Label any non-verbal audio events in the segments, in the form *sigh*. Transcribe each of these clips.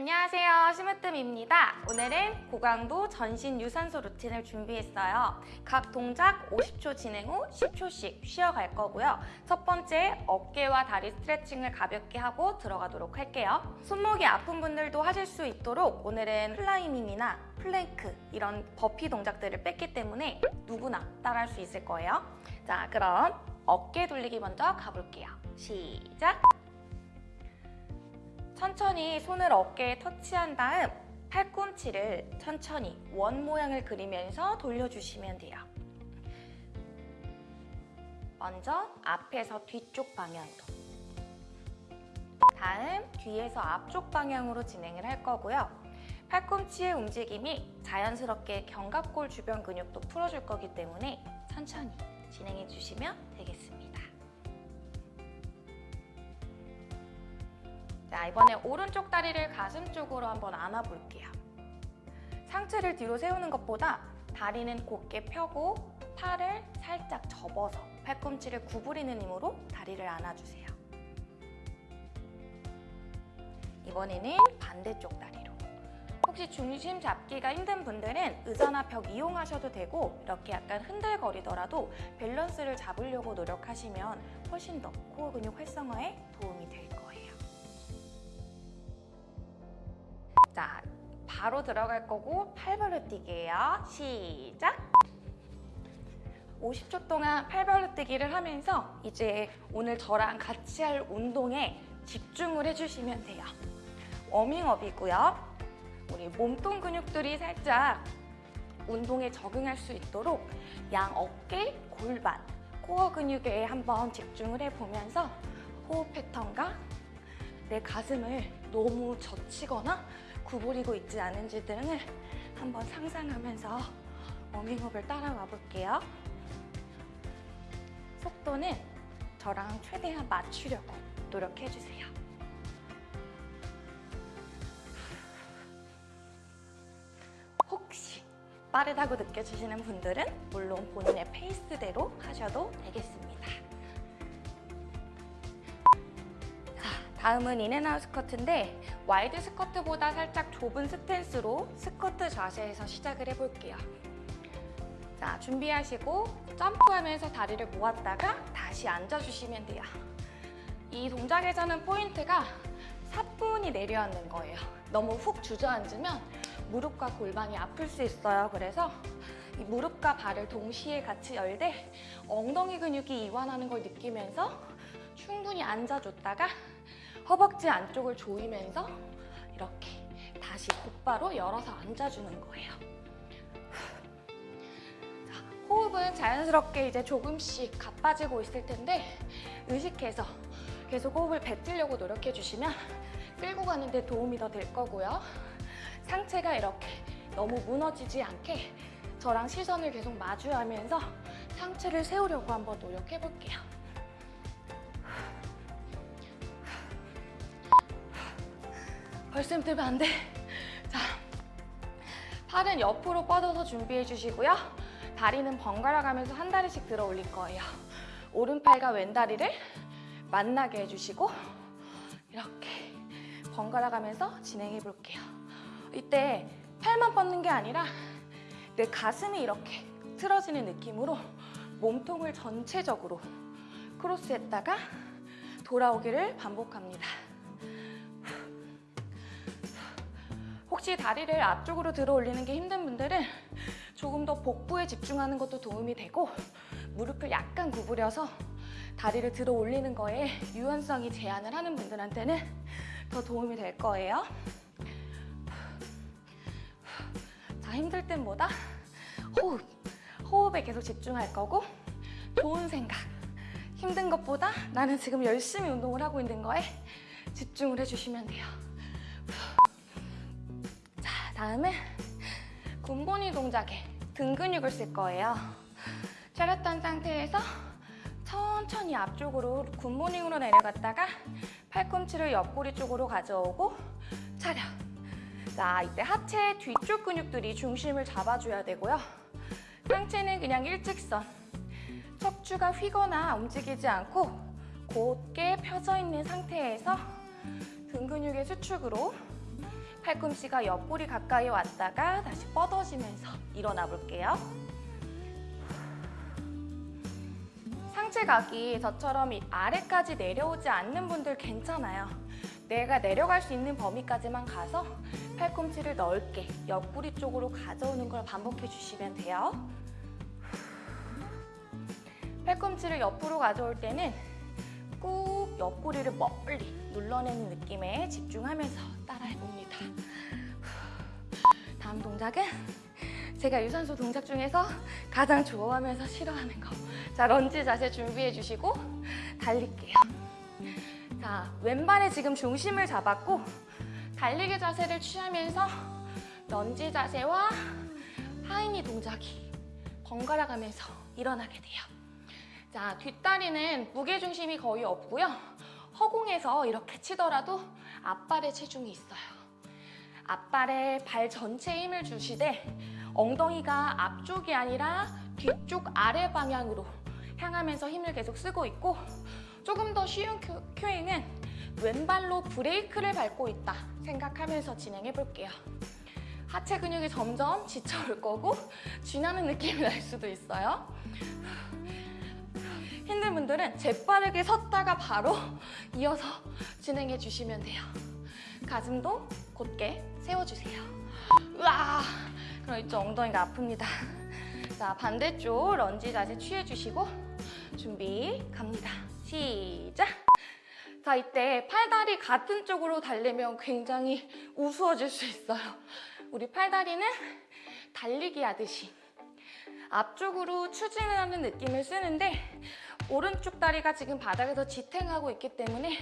안녕하세요. 심으뜸입니다. 오늘은 고강도 전신 유산소 루틴을 준비했어요. 각 동작 50초 진행 후 10초씩 쉬어갈 거고요. 첫 번째 어깨와 다리 스트레칭을 가볍게 하고 들어가도록 할게요. 손목이 아픈 분들도 하실 수 있도록 오늘은 클라이밍이나 플랭크 이런 버피 동작들을 뺐기 때문에 누구나 따라할 수 있을 거예요. 자 그럼 어깨 돌리기 먼저 가볼게요. 시작 천천히 손을 어깨에 터치한 다음 팔꿈치를 천천히 원 모양을 그리면서 돌려주시면 돼요. 먼저 앞에서 뒤쪽 방향으로 다음 뒤에서 앞쪽 방향으로 진행을 할 거고요. 팔꿈치의 움직임이 자연스럽게 견갑골 주변 근육도 풀어줄 거기 때문에 천천히 진행해 주시면 되겠습니다. 자, 이번에 오른쪽 다리를 가슴 쪽으로 한번 안아볼게요. 상체를 뒤로 세우는 것보다 다리는 곧게 펴고 팔을 살짝 접어서 팔꿈치를 구부리는 힘으로 다리를 안아주세요. 이번에는 반대쪽 다리로. 혹시 중심 잡기가 힘든 분들은 의자나 벽 이용하셔도 되고 이렇게 약간 흔들거리더라도 밸런스를 잡으려고 노력하시면 훨씬 더 코어 근육 활성화에 도움이 될 거예요. 바로 들어갈 거고 팔벌려 뛰기예요. 시작! 50초 동안 팔벌려 뛰기를 하면서 이제 오늘 저랑 같이 할 운동에 집중을 해주시면 돼요. 워밍업이고요. 우리 몸통 근육들이 살짝 운동에 적응할 수 있도록 양 어깨, 골반, 코어 근육에 한번 집중을 해보면서 호흡 패턴과 내 가슴을 너무 젖히거나 구부리고 있지 않은지 등을 한번 상상하면서 워밍업을 따라와 볼게요. 속도는 저랑 최대한 맞추려고 노력해주세요. 혹시 빠르다고 느껴지시는 분들은 물론 본인의 페이스대로 하셔도 되겠습니다. 다음은 in and out 스쿼트인데 wide 스쿼트보다 살짝 좁은 스탠스로 스쿼트 자세에서 시작을 해볼게요. 자, 준비하시고 점프하면서 다리를 모았다가 다시 앉아주시면 돼요. 이 동작에서는 포인트가 사뿐히 내려앉는 거예요. 너무 훅 주저앉으면 무릎과 골반이 아플 수 있어요. 그래서 이 무릎과 발을 동시에 같이 열되 엉덩이 근육이 이완하는 걸 느끼면서 충분히 앉아줬다가 허벅지 안쪽을 조이면서 이렇게 다시 곧바로 열어서 앉아주는 거예요. 자, 호흡은 자연스럽게 이제 조금씩 가빠지고 있을 텐데 의식해서 계속 호흡을 뱉으려고 노력해 주시면 끌고 가는 데 도움이 더 될 거고요. 상체가 이렇게 너무 무너지지 않게 저랑 시선을 계속 마주하면서 상체를 세우려고 한번 노력해 볼게요. 벌써 힘들면 안 돼. 자, 팔은 옆으로 뻗어서 준비해 주시고요. 다리는 번갈아 가면서 한 다리씩 들어 올릴 거예요. 오른팔과 왼다리를 만나게 해주시고 이렇게 번갈아 가면서 진행해 볼게요. 이때 팔만 뻗는 게 아니라 내 가슴이 이렇게 틀어지는 느낌으로 몸통을 전체적으로 크로스했다가 돌아오기를 반복합니다. 혹시 다리를 앞쪽으로 들어 올리는 게 힘든 분들은 조금 더 복부에 집중하는 것도 도움이 되고 무릎을 약간 구부려서 다리를 들어 올리는 거에 유연성이 제한을 하는 분들한테는 더 도움이 될 거예요. 자, 힘들 땐 뭐다? 호흡. 호흡에 계속 집중할 거고 좋은 생각. 힘든 것보다 나는 지금 열심히 운동을 하고 있는 거에 집중을 해주시면 돼요. 다음은 굿모닝 동작에 등 근육을 쓸 거예요. 차렷한 상태에서 천천히 앞쪽으로 굿모닝으로 내려갔다가 팔꿈치를 옆구리 쪽으로 가져오고 차렷. 자, 이때 하체 뒤쪽 근육들이 중심을 잡아줘야 되고요. 상체는 그냥 일직선. 척추가 휘거나 움직이지 않고 곧게 펴져 있는 상태에서 등 근육의 수축으로 팔꿈치가 옆구리 가까이 왔다가 다시 뻗어지면서 일어나 볼게요. 상체 각이 저처럼 이 아래까지 내려오지 않는 분들 괜찮아요. 내가 내려갈 수 있는 범위까지만 가서 팔꿈치를 넓게 옆구리 쪽으로 가져오는 걸 반복해 주시면 돼요. 팔꿈치를 옆으로 가져올 때는 꾹 옆구리를 멀리 눌러내는 느낌에 집중하면서 따라해봅니다. 다음 동작은 제가 유산소 동작 중에서 가장 좋아하면서 싫어하는 거. 자, 런지 자세 준비해 주시고 달릴게요. 자, 왼발에 지금 중심을 잡았고 달리기 자세를 취하면서 런지 자세와 하이니 동작이 번갈아 가면서 일어나게 돼요. 자, 뒷다리는 무게 중심이 거의 없고요. 허공에서 이렇게 치더라도 앞발에 체중이 있어요. 앞발에 발 전체에 힘을 주시되 엉덩이가 앞쪽이 아니라 뒤쪽 아래 방향으로 향하면서 힘을 계속 쓰고 있고 조금 더 쉬운 큐, 큐잉은 왼발로 브레이크를 밟고 있다 생각하면서 진행해 볼게요. 하체 근육이 점점 지쳐올 거고 쥐나는 느낌이 날 수도 있어요. 힘든 분들은 재빠르게 섰다가 바로 *laughs* 이어서 진행해 주시면 돼요. 가슴도 곧게 세워주세요. 으아! 그럼 이쪽 엉덩이가 아픕니다. 자, 반대쪽 런지 자세 취해주시고 준비 갑니다. 시작! 자, 이때 팔다리 같은 쪽으로 달리면 굉장히 우스워질 수 있어요. 우리 팔다리는 달리기 하듯이 앞쪽으로 추진하는 느낌을 쓰는데 오른쪽 다리가 지금 바닥에서 지탱하고 있기 때문에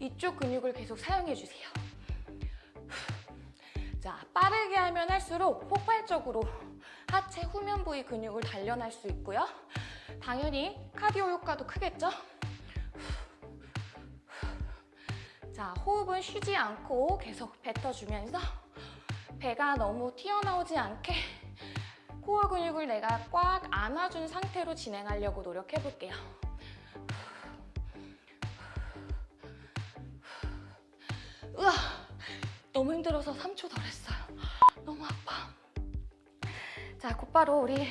이쪽 근육을 계속 사용해 주세요. 자, 빠르게 하면 할수록 폭발적으로 하체 후면 부위 근육을 단련할 수 있고요. 당연히 카디오 효과도 크겠죠? 자, 호흡은 쉬지 않고 계속 뱉어주면서 배가 너무 튀어나오지 않게 코어 근육을 내가 꽉 안아준 상태로 진행하려고 노력해 볼게요. 으아! 너무 힘들어서 3초 덜 했어요. 너무 아파. 자, 곧바로 우리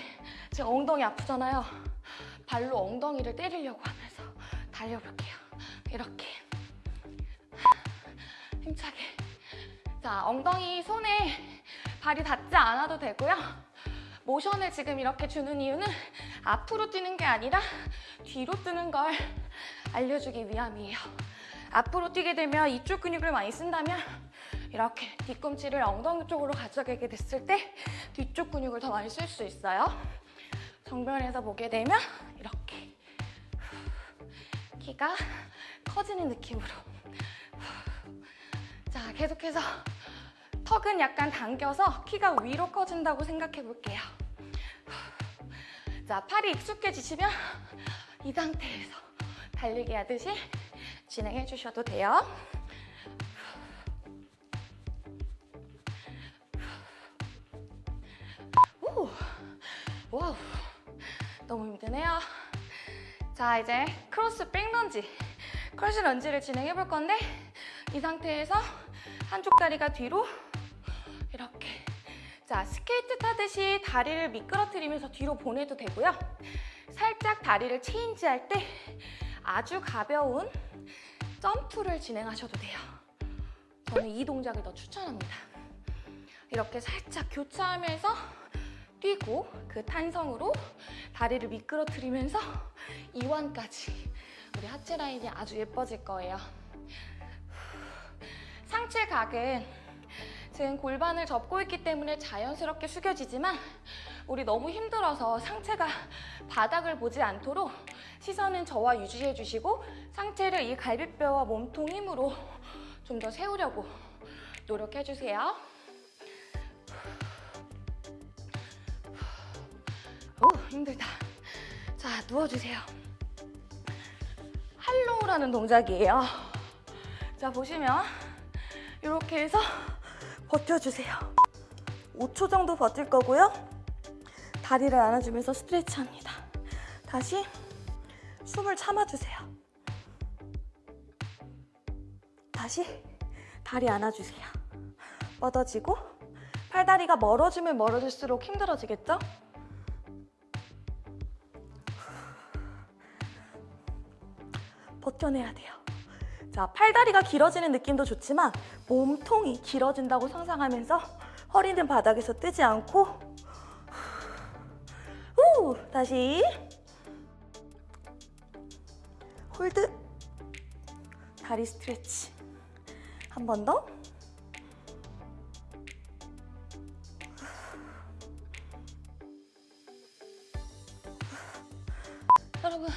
지금 엉덩이 아프잖아요. 발로 엉덩이를 때리려고 하면서 달려볼게요. 이렇게. 힘차게. 자, 엉덩이 손에 발이 닿지 않아도 되고요. 모션을 지금 이렇게 주는 이유는 앞으로 뛰는 게 아니라 뒤로 뜨는 걸 알려주기 위함이에요. 앞으로 뛰게 되면 이쪽 근육을 많이 쓴다면 이렇게 뒤꿈치를 엉덩이 쪽으로 가져가게 됐을 때 뒤쪽 근육을 더 많이 쓸 수 있어요. 정면에서 보게 되면 이렇게 키가 커지는 느낌으로 자 계속해서 턱은 약간 당겨서 키가 위로 커진다고 생각해 볼게요. 자, 팔이 익숙해지시면 이 상태에서 달리기 하듯이 진행해 주셔도 돼요. 오, wow, 너무 힘드네요. 자, 이제 크로스 back lunge, 크로스 lunge를 진행해 볼 건데 이 상태에서 한쪽 다리가 뒤로 자 스케이트 타듯이 다리를 미끄러뜨리면서 뒤로 보내도 되고요. 살짝 다리를 체인지할 때 아주 가벼운 점프를 진행하셔도 돼요. 저는 이 동작을 더 추천합니다. 이렇게 살짝 교차하면서 뛰고 그 탄성으로 다리를 미끄러뜨리면서 이완까지 우리 하체 라인이 아주 예뻐질 거예요. 상체 각은 지금 골반을 접고 있기 때문에 자연스럽게 숙여지지만 우리 너무 힘들어서 상체가 바닥을 보지 않도록 시선은 저와 유지해 주시고 상체를 이 갈비뼈와 몸통 힘으로 좀 더 세우려고 노력해 주세요. 오 힘들다. 자 누워주세요. 할로우라는 동작이에요. 자 보시면 이렇게 해서 버텨주세요. 5초 정도 버틸 거고요. 다리를 안아주면서 스트레치합니다. 다시 숨을 참아주세요. 다시 다리 안아주세요. 뻗어지고 팔다리가 멀어지면 멀어질수록 힘들어지겠죠? 버텨내야 돼요. 자, 팔다리가 길어지는 느낌도 좋지만 몸통이 길어진다고 상상하면서 허리는 바닥에서 뜨지 않고 후, 다시 hold. 다리 stretch. 한 번 더. 여러분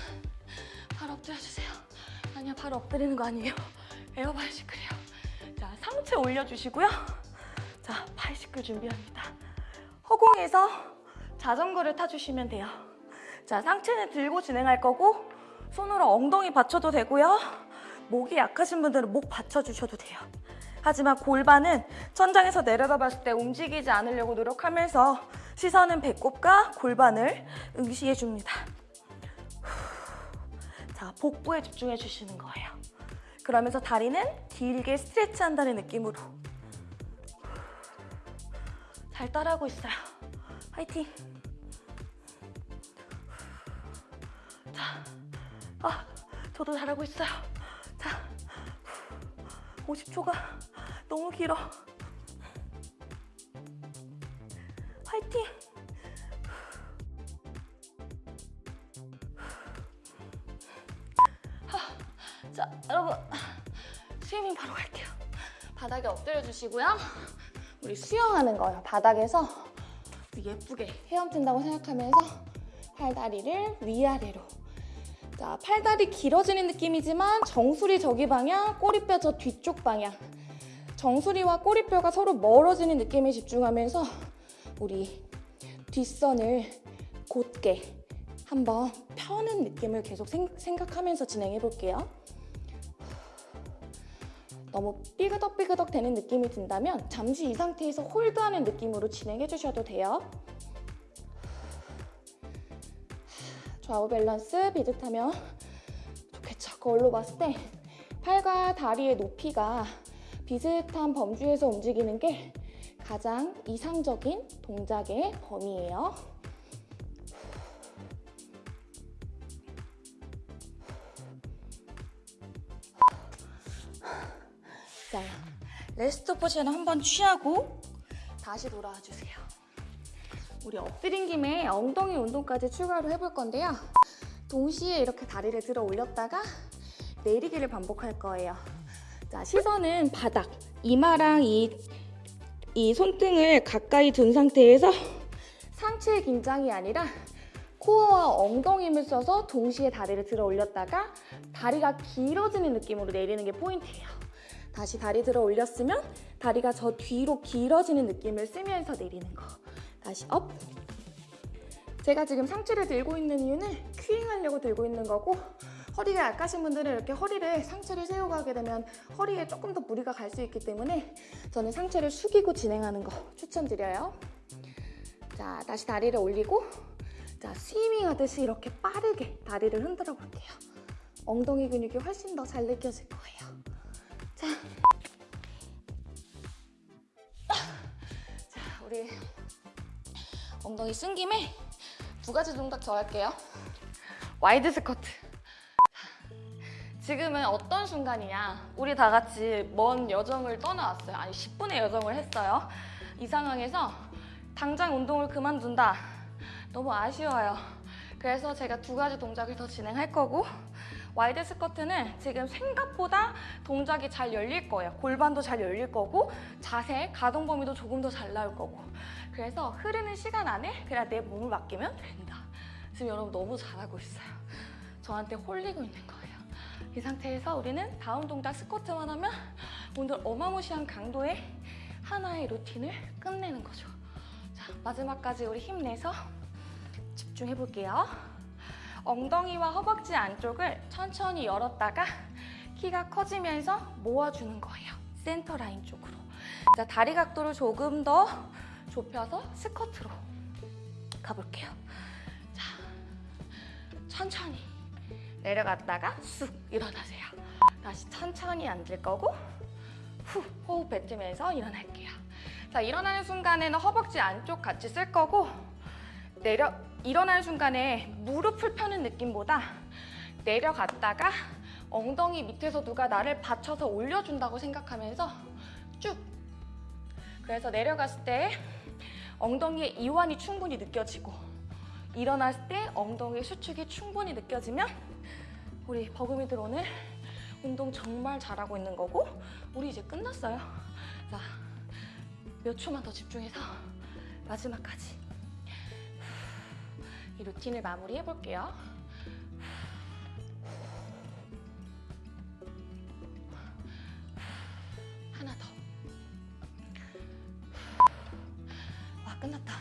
발 엎드리는 거 아니에요? *laughs* 에어 바이시클이에요. 자 상체 올려주시고요. 자 bicycle 준비합니다. 허공에서 자전거를 타주시면 돼요. 자 상체는 들고 진행할 거고 손으로 엉덩이 받쳐도 되고요. 목이 약하신 분들은 목 받쳐주셔도 돼요. 하지만 골반은 천장에서 내려다 봤을 때 움직이지 않으려고 노력하면서 시선은 배꼽과 골반을 응시해 줍니다 자, 복부에 집중해 주시는 거예요. 그러면서 다리는 길게 스트레치 한다는 느낌으로. 잘 따라하고 있어요. 화이팅! 자, 아, 저도 잘하고 있어요. 자, 50초가 너무 길어. 화이팅! 스위밍 바로 갈게요. 바닥에 엎드려 주시고요. 우리 수영하는 거예요. 바닥에서 예쁘게 헤엄친다고 생각하면서 팔다리를 위아래로. 자, 팔다리 길어지는 느낌이지만 정수리 저기 방향, 꼬리뼈 저 뒤쪽 방향. 정수리와 꼬리뼈가 서로 멀어지는 느낌에 집중하면서 우리 뒷선을 곧게 한번 펴는 느낌을 계속 생, 생각하면서 진행해 볼게요. 너무 삐그덕삐그덕 되는 느낌이 든다면 잠시 이 상태에서 홀드하는 느낌으로 진행해 주셔도 돼요. 좌우 밸런스 비슷하면 좋겠죠. 거울로 봤을 때 팔과 다리의 높이가 비슷한 범주에서 움직이는 게 가장 이상적인 동작의 범위예요. 레스트 포지션 한번 취하고 다시 돌아와 주세요. 우리 엎드린 김에 엉덩이 운동까지 추가로 해볼 건데요. 동시에 이렇게 다리를 들어 올렸다가 내리기를 반복할 거예요. 자, 시선은 바닥, 이마랑 이, 이 손등을 가까이 둔 상태에서 상체의 긴장이 아니라 코어와 엉덩이 힘을 써서 동시에 다리를 들어 올렸다가 다리가 길어지는 느낌으로 내리는 게 포인트예요. 다시 다리 들어 올렸으면 다리가 저 뒤로 길어지는 느낌을 쓰면서 내리는 거. 다시 up. 제가 지금 상체를 들고 있는 이유는 cueing 하려고 들고 있는 거고 허리가 약하신 분들은 이렇게 허리를 상체를 세우고 하게 되면 허리에 조금 더 무리가 갈 수 있기 때문에 저는 상체를 숙이고 진행하는 거 추천드려요. 자, 다시 다리를 올리고 자, swimming 하듯이 이렇게 빠르게 다리를 흔들어 볼게요. 엉덩이 근육이 훨씬 더 잘 느껴질 거예요. 자. 자, 우리 엉덩이 쓴 김에 두 가지 동작 더 할게요. wide squat. 지금은 어떤 순간이냐? 우리 다 같이 먼 여정을 떠나왔어요. 아니, 10분의 여정을 했어요. 이 상황에서 당장 운동을 그만둔다. 너무 아쉬워요. 그래서 제가 두 가지 동작을 더 진행할 거고 wide squat는 지금 생각보다 동작이 잘 열릴 거예요. 골반도 잘 열릴 거고 자세, 가동 범위도 조금 더 잘 나올 거고 그래서 흐르는 시간 안에 그냥 내 몸을 맡기면 된다. 지금 여러분 너무 잘하고 있어요. 저한테 홀리고 있는 거예요. 이 상태에서 우리는 다음 동작 스쿼트만 하면 오늘 어마무시한 강도의 하나의 루틴을 끝내는 거죠. 자, 마지막까지 우리 힘내서 집중해 볼게요. 엉덩이와 허벅지 안쪽을 천천히 열었다가 키가 커지면서 모아주는 거예요. 센터 라인 쪽으로. 자, 다리 각도를 조금 더 좁혀서 스쿼트로 가볼게요. 자, 천천히 내려갔다가 쑥 일어나세요. 다시 천천히 앉을 거고 후 호흡 뱉으면서 일어날게요. 자, 일어나는 순간에는 허벅지 안쪽 같이 쓸 거고 내려 일어나는 순간에 무릎을 펴는 느낌보다 내려갔다가 엉덩이 밑에서 누가 나를 받쳐서 올려준다고 생각하면서 쭉 그래서 내려갔을 때 엉덩이의 이완이 충분히 느껴지고 일어났을 때 엉덩이 수축이 충분히 느껴지면 우리 버금이들 오늘 운동 정말 잘하고 있는 거고 우리 이제 끝났어요. 자, 몇 초만 더 집중해서 마지막까지 이 루틴을 마무리해 볼게요. 하나 더. 와, 끝났다.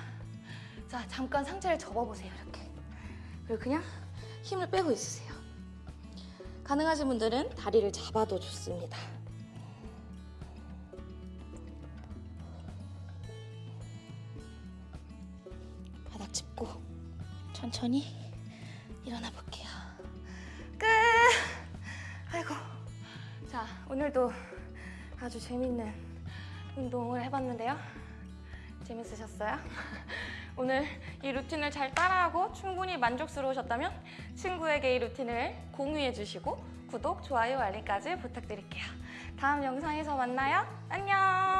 자, 잠깐 상체를 접어보세요, 이렇게. 그리고 그냥 힘을 빼고 있으세요. 가능하신 분들은 다리를 잡아도 좋습니다. 천천히 일어나 볼게요. 끝! 아이고. 자, 오늘도 아주 재밌는 운동을 해봤는데요. 재밌으셨어요? *laughs* 오늘 이 루틴을 잘 따라하고 충분히 만족스러우셨다면 친구에게 이 루틴을 공유해 주시고 구독, 좋아요, 알림까지 부탁드릴게요. 다음 영상에서 만나요. 안녕!